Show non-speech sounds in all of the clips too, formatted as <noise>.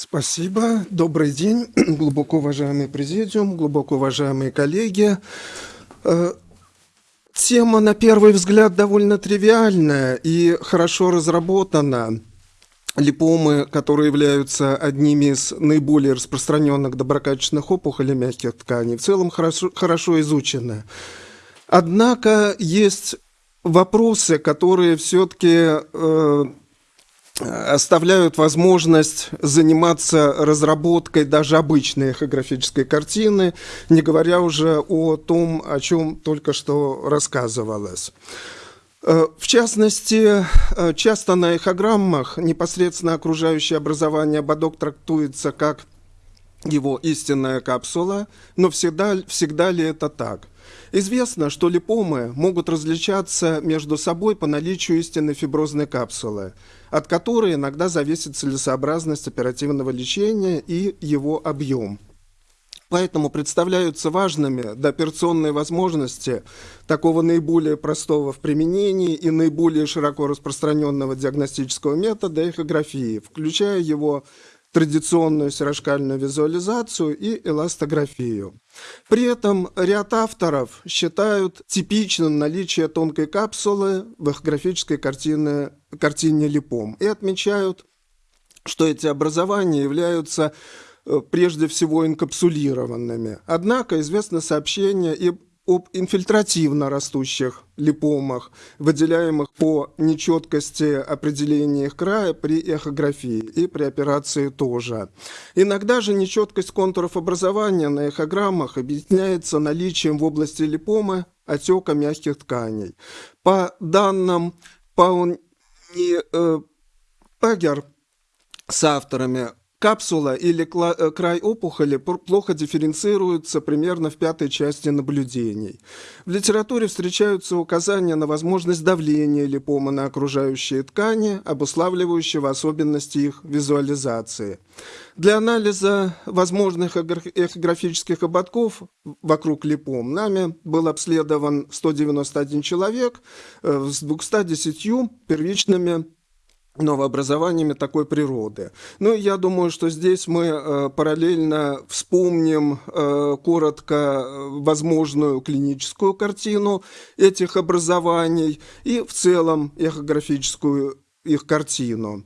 Спасибо. Добрый день, <clears throat> глубоко уважаемый президиум, глубоко уважаемые коллеги. Э, тема, на первый взгляд, довольно тривиальная и хорошо разработана. Липомы, которые являются одними из наиболее распространенных доброкачественных опухолей мягких тканей, в целом хорошо, хорошо изучены. Однако есть вопросы, которые все-таки э, оставляют возможность заниматься разработкой даже обычной эхографической картины, не говоря уже о том, о чем только что рассказывалось. Э, в частности, э, часто на эхограммах непосредственно окружающее образование ободок трактуется как его истинная капсула, но всегда, всегда ли это так? Известно, что липомы могут различаться между собой по наличию истинной фиброзной капсулы, от которой иногда зависит целесообразность оперативного лечения и его объем. Поэтому представляются важными дооперационные возможности такого наиболее простого в применении и наиболее широко распространенного диагностического метода эхографии, включая его традиционную серошкальную визуализацию и эластографию. При этом ряд авторов считают типичным наличие тонкой капсулы в эхографической картине, картине липом и отмечают, что эти образования являются э, прежде всего инкапсулированными. Однако известно сообщение и об инфильтративно растущих липомах, выделяемых по нечеткости определения их края при эхографии и при операции тоже. Иногда же нечеткость контуров образования на эхограммах объясняется наличием в области липомы отека мягких тканей. По данным Пауни э, Пегер с авторами Капсула или э, край опухоли плохо дифференцируются примерно в пятой части наблюдений. В литературе встречаются указания на возможность давления липома на окружающие ткани, обуславливающего особенности их визуализации. Для анализа возможных эхографических ободков вокруг липом нами был обследован 191 человек э, с 210 первичными новообразованиями такой природы. Ну, я думаю, что здесь мы э, параллельно вспомним э, коротко э, возможную клиническую картину этих образований и в целом эхографическую их картину.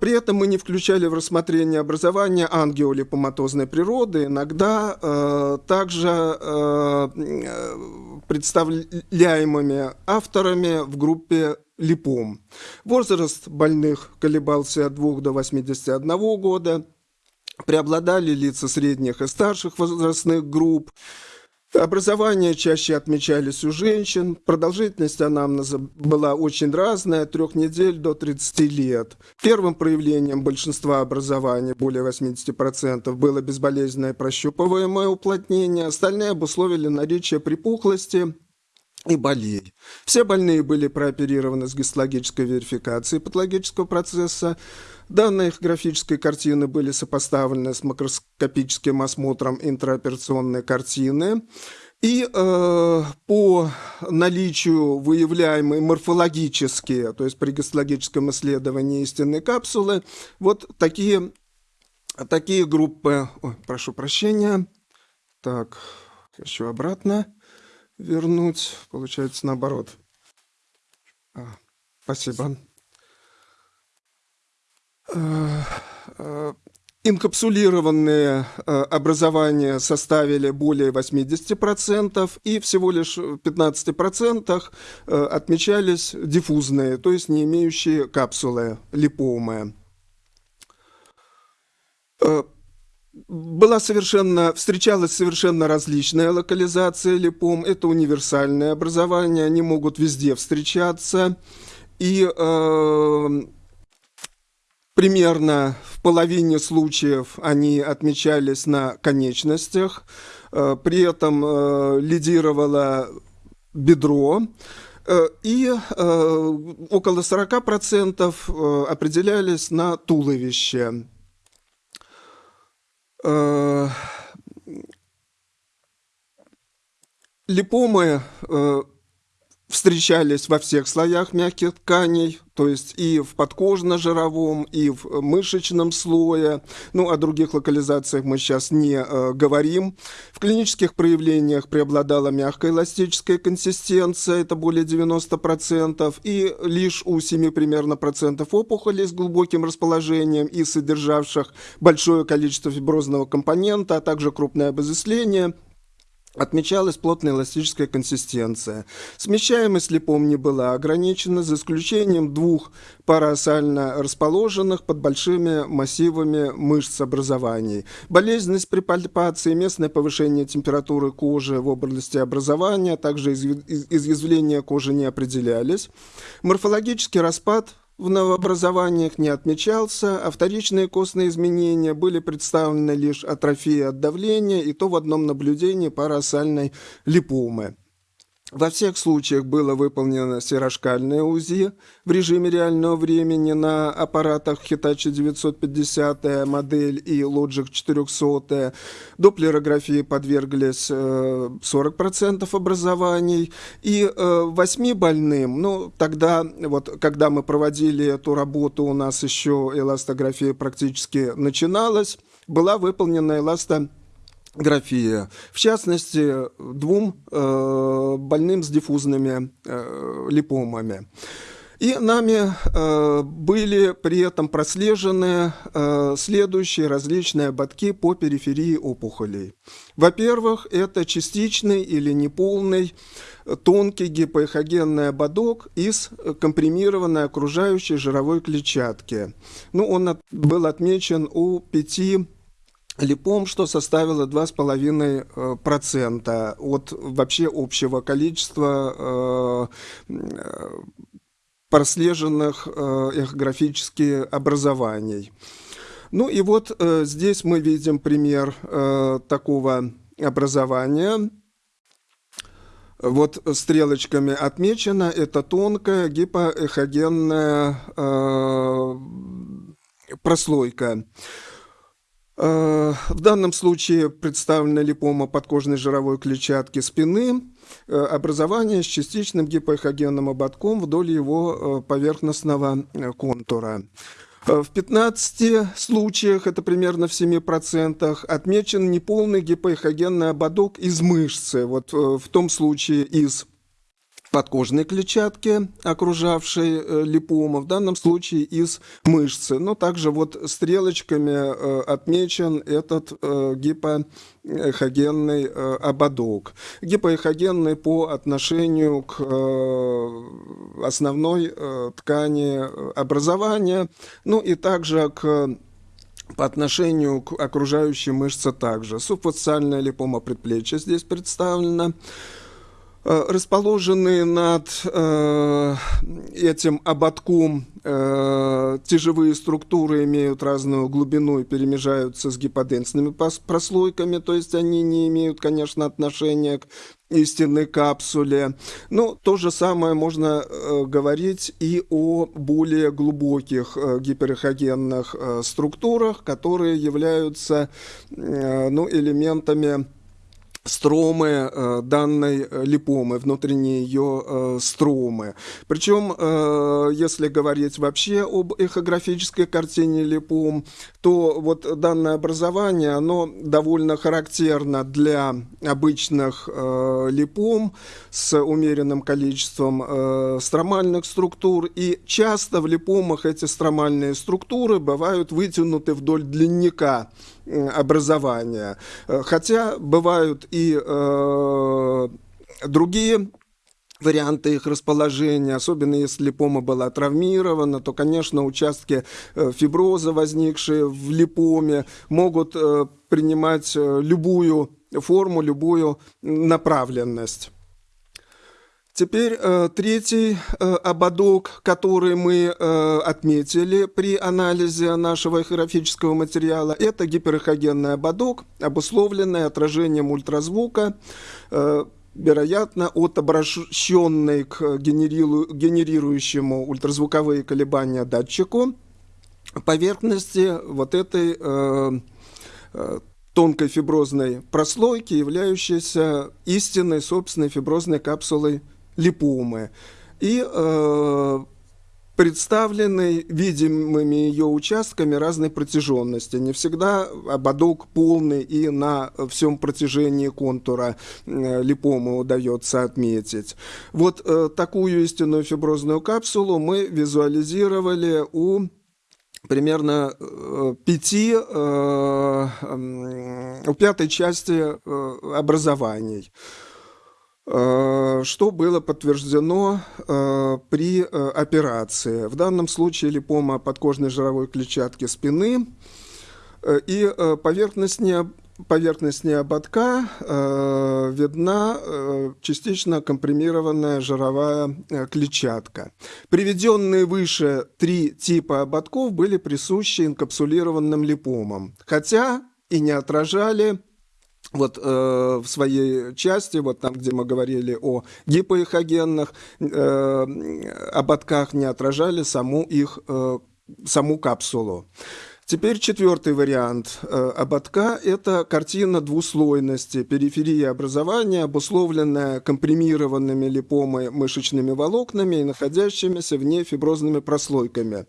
При этом мы не включали в рассмотрение образования ангиолипоматозной природы, иногда э, также э представляемыми авторами в группе липом. Возраст больных колебался от 2 до 81 года. Преобладали лица средних и старших возрастных групп. Образование чаще отмечались у женщин. Продолжительность анамнеза была очень разная, от 3 недель до 30 лет. Первым проявлением большинства образований, более 80%, было безболезненное прощупываемое уплотнение. Остальные обусловили наличие припухлости, и болей. Все больные были прооперированы с гистологической верификацией патологического процесса. Данные их графической картины были сопоставлены с макроскопическим осмотром интраоперационной картины. И э, по наличию выявляемой морфологические, то есть при гистологическом исследовании истинной капсулы, вот такие, такие группы, ой, прошу прощения, так, еще обратно вернуть, получается наоборот. А, спасибо. Э, э, инкапсулированные э, образования составили более 80%, и всего лишь в 15% отмечались диффузные, то есть не имеющие капсулы, липомы была совершенно, встречалась совершенно различная локализация липом. Это универсальное образование, они могут везде встречаться. И э, примерно в половине случаев они отмечались на конечностях. Э, при этом э, лидировало бедро. Э, и э, около 40% э, определялись на туловище. Э, липомы э, встречались во всех слоях мягких тканей, то есть и в подкожно-жировом, и в мышечном слое. Ну, о других локализациях мы сейчас не э, говорим. В клинических проявлениях преобладала мягкая эластическая консистенция, это более 90%, и лишь у 7 примерно процентов опухолей с глубоким расположением и содержавших большое количество фиброзного компонента, а также крупное обезысление – Отмечалась плотная эластическая консистенция. Смещаемость липом не была ограничена, за исключением двух параосально расположенных под большими массивами мышц образований. Болезненность при пальпации, местное повышение температуры кожи в области образования, а также изъязвления кожи не определялись. Морфологический распад в новообразованиях не отмечался, а вторичные костные изменения были представлены лишь атрофией от давления и то в одном наблюдении парасальной липомы. Во всех случаях было выполнено серошкальное УЗИ в режиме реального времени на аппаратах Hitachi 950 модель и Logic 400. Доплерографии подверглись 40% э, образований. И 8 э, больным, ну тогда, вот когда мы проводили эту работу, у нас еще эластография практически начиналась, была выполнена эластография графия. В частности, двум э, больным с диффузными э, липомами. И нами э, были при этом прослежены э, следующие различные ободки по периферии опухолей. Во-первых, это частичный или неполный тонкий гипоэхогенный ободок из компримированной окружающей жировой клетчатки. Ну, он от, был отмечен у пяти липом, что составило 2,5% э, от вообще общего количества э, прослеженных э, эхографически образований. Ну и вот здесь мы видим пример такого образования. Вот стрелочками отмечено, это тонкая гипоэхогенная прослойка. Э, в данном случае представлена липома подкожной жировой клетчатки спины, э, образование с частичным гипоэхогенным ободком вдоль его э, поверхностного контура. В 15 случаях, это примерно в 7%, отмечен неполный гипоэхогенный ободок из мышцы. Вот в том случае из подкожной клетчатки, окружавшей э, липома, в данном случае из мышцы. Но также вот стрелочками э, отмечен этот э, гипоэхогенный ободок. Гипоэхогенный по отношению к основной ткани образования, ну и также к по отношению к окружающей мышце также. Субфасциальная липома предплечья здесь представлена. Э, расположенные над э, этим ободком э, тяжевые структуры имеют разную глубину и перемежаются с гиподенсными прослойками, то есть они не имеют, конечно, отношения к истинной капсуле. Но то же самое можно э, говорить и о более глубоких э, гиперэхогенных э, структурах, которые являются ну, элементами стромы э, данной э, липомы, внутренние ее э, стромы. Причем, если говорить вообще об эхографической картине липом, то вот данное образование, оно довольно характерно для обычных липом с умеренным количеством стромальных структур, и часто в липомах эти стромальные структуры бывают вытянуты вдоль длинника образования. Э, хотя бывают и э, другие варианты их расположения, особенно если липома была травмирована, то, конечно, участки э, фиброза, возникшие в липоме, могут э, принимать любую форму, любую направленность. Теперь э, третий э, ободок, который мы э, отметили при анализе нашего эхографического материала, это гиперэхогенный ободок, обусловленный отражением ультразвука, э, вероятно, от обращенной к генериру, генерирующему ультразвуковые колебания датчику поверхности вот этой э, э, тонкой фиброзной прослойки, являющейся истинной собственной фиброзной капсулой липомы. И э, представлены видимыми ее участками разной протяженности. Не всегда ободок полный и на всем протяжении контура э, липомы удается отметить. Вот э, такую истинную фиброзную капсулу мы визуализировали у примерно э, пяти, э, у пятой части э, образований что было подтверждено при операции. В данном случае липома подкожной жировой клетчатки спины и поверхностнее поверхностнее ободка э, видна э, частично компримированная жировая э, клетчатка. Приведенные выше три типа ободков были присущи инкапсулированным липомам, хотя и не отражали вот э, в своей части, вот там, где мы говорили о гипоэхогенных э, ободках, не отражали саму их, э, саму капсулу. Теперь четвертый вариант э, ободка – это картина двуслойности, периферия образования, обусловленная компримированными липомой мышечными волокнами и находящимися вне фиброзными прослойками.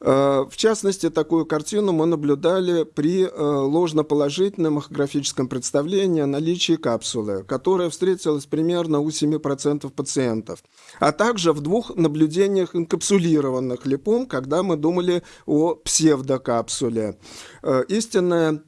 Э, в частности, такую картину мы наблюдали при э, ложноположительном эхографическом представлении о наличии капсулы, которая встретилась примерно у 7% пациентов, а также в двух наблюдениях инкапсулированных липом, когда мы думали о псевдокапсуле. Э, истинная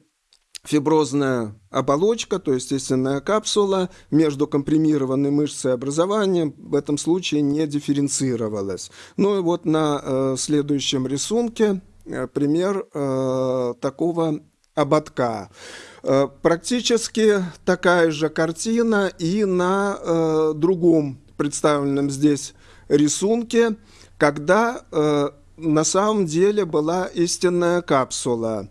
фиброзная оболочка, то есть естественная капсула между компримированной мышцей и в этом случае не дифференцировалась. Ну и вот на э, следующем рисунке э, пример э, такого ободка. Э, практически такая же картина и на э, другом представленном здесь рисунке, когда э, на самом деле была истинная капсула.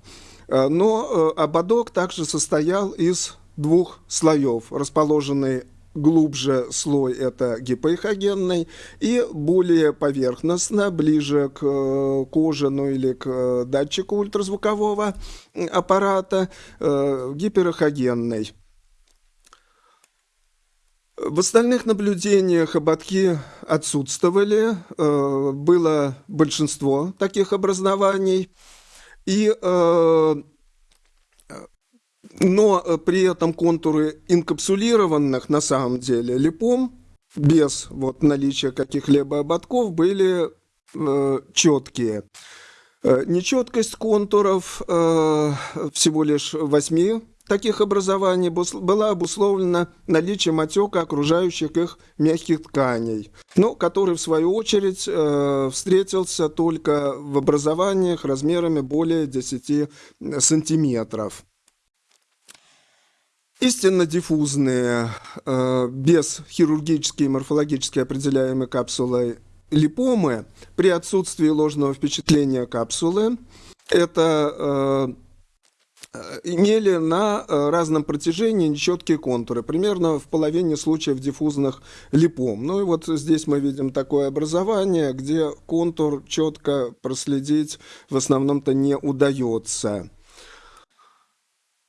Э, но э, ободок также состоял из двух слоев, расположенный глубже слой это гипоэхогенный и более поверхностно, ближе к э, коже, ну или к датчику ультразвукового аппарата, гиперэхогенный. В остальных наблюдениях ободки отсутствовали, было большинство таких образований. И, э, но при этом контуры инкапсулированных на самом деле липом без вот наличия каких-либо ободков были э, четкие. Э, нечеткость контуров э, всего лишь 8 таких образований была обусловлена наличием отека окружающих их мягких тканей, но который, в свою очередь, э, встретился только в образованиях размерами более 10 сантиметров. Истинно диффузные, э, без хирургически и морфологически определяемой капсулой липомы при отсутствии ложного впечатления капсулы – это э, Э, имели на э, разном протяжении нечеткие контуры, примерно в половине случаев диффузных липом. Ну и вот здесь мы видим такое образование, где контур четко проследить в основном-то не удается.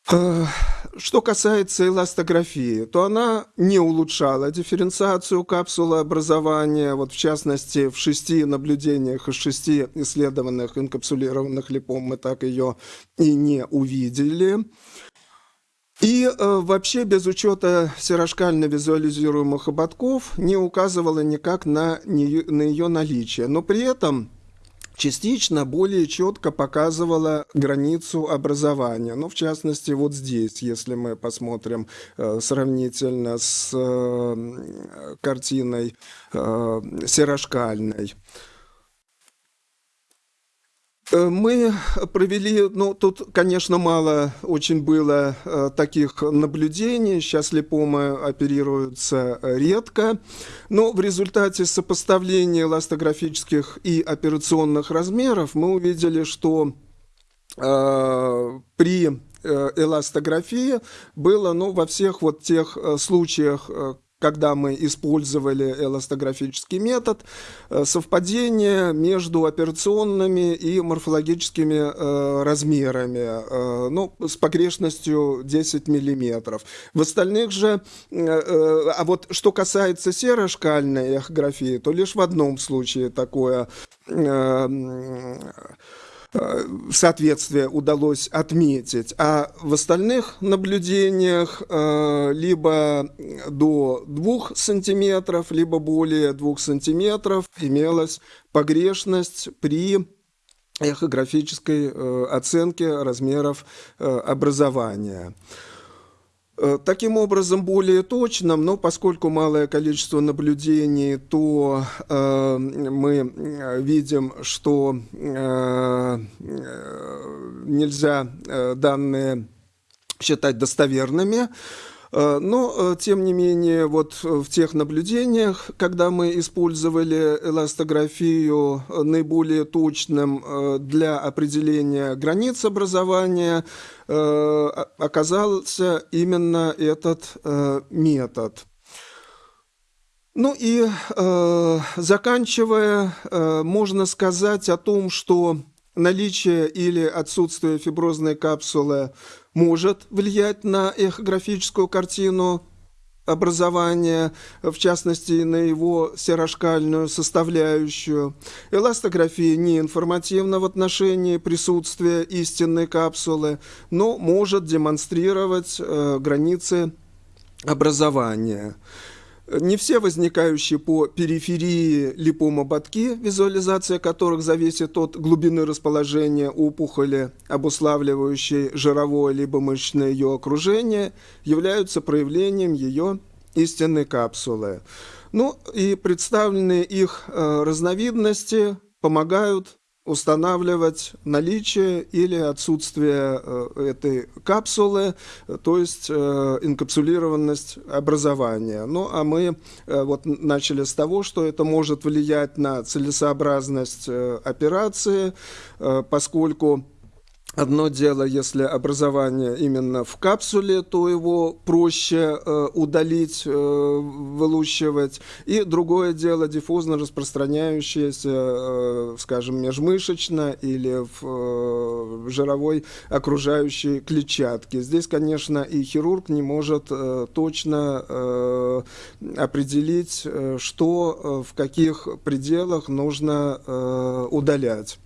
Что касается эластографии, то она не улучшала дифференциацию капсулы образования. Вот в частности, в шести наблюдениях из шести исследованных инкапсулированных липом мы так ее и не увидели. И э, вообще без учета серошкально визуализируемых ободков не указывала никак на, не, на ее наличие. Но при этом частично более четко показывала границу образования. Ну, в частности, вот здесь, если мы посмотрим э, сравнительно с э, картиной э, серошкальной. Э, мы провели, ну, тут, конечно, мало очень было э, таких наблюдений, сейчас липомы оперируются редко, но в результате сопоставления эластографических и операционных размеров мы увидели, что э, при э, эластографии было, ну, во всех вот тех э, случаях, когда мы использовали эластографический метод, э, совпадение между операционными и морфологическими э, размерами, э, ну, с погрешностью 10 миллиметров. В остальных же, а вот что касается серошкальной эхографии, то лишь в одном случае такое соответствие удалось отметить, а в остальных наблюдениях э, либо до 2 сантиметров, либо более 2 сантиметров имелась погрешность при эхографической э, оценке размеров образования. Э, таким образом, более точным, но поскольку малое количество наблюдений, то э, мы э, видим, что э, нельзя э, данные считать достоверными. Э, но, э, тем не менее, вот в тех наблюдениях, когда мы использовали эластографию наиболее точным э, для определения границ образования, оказался именно этот метод. Ну и заканчивая, можно сказать о том, что наличие или отсутствие фиброзной капсулы может влиять на эхографическую картину образования, в частности, на его серошкальную составляющую. Эластография не информативна в отношении присутствия истинной капсулы, но может демонстрировать э, границы образования. Не все возникающие по периферии липомоботки, визуализация которых зависит от глубины расположения опухоли, обуславливающей жировое либо мышечное ее окружение, являются проявлением ее истинной капсулы. Ну и представленные их э, разновидности помогают устанавливать наличие или отсутствие э, этой капсулы, то есть э, инкапсулированность образования. Ну, а мы э, вот начали с того, что это может влиять на целесообразность операции, поскольку Одно дело, если образование именно в капсуле, то его проще э, удалить, э, вылущивать. И другое дело, диффузно распространяющееся, э, скажем, межмышечно или в, э, жировой окружающей клетчатке. Здесь, конечно, и хирург не может э, точно э, определить, э, что э, в каких пределах нужно э, удалять.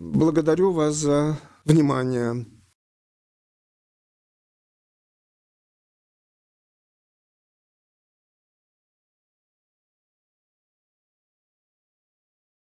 Благодарю вас за внимание.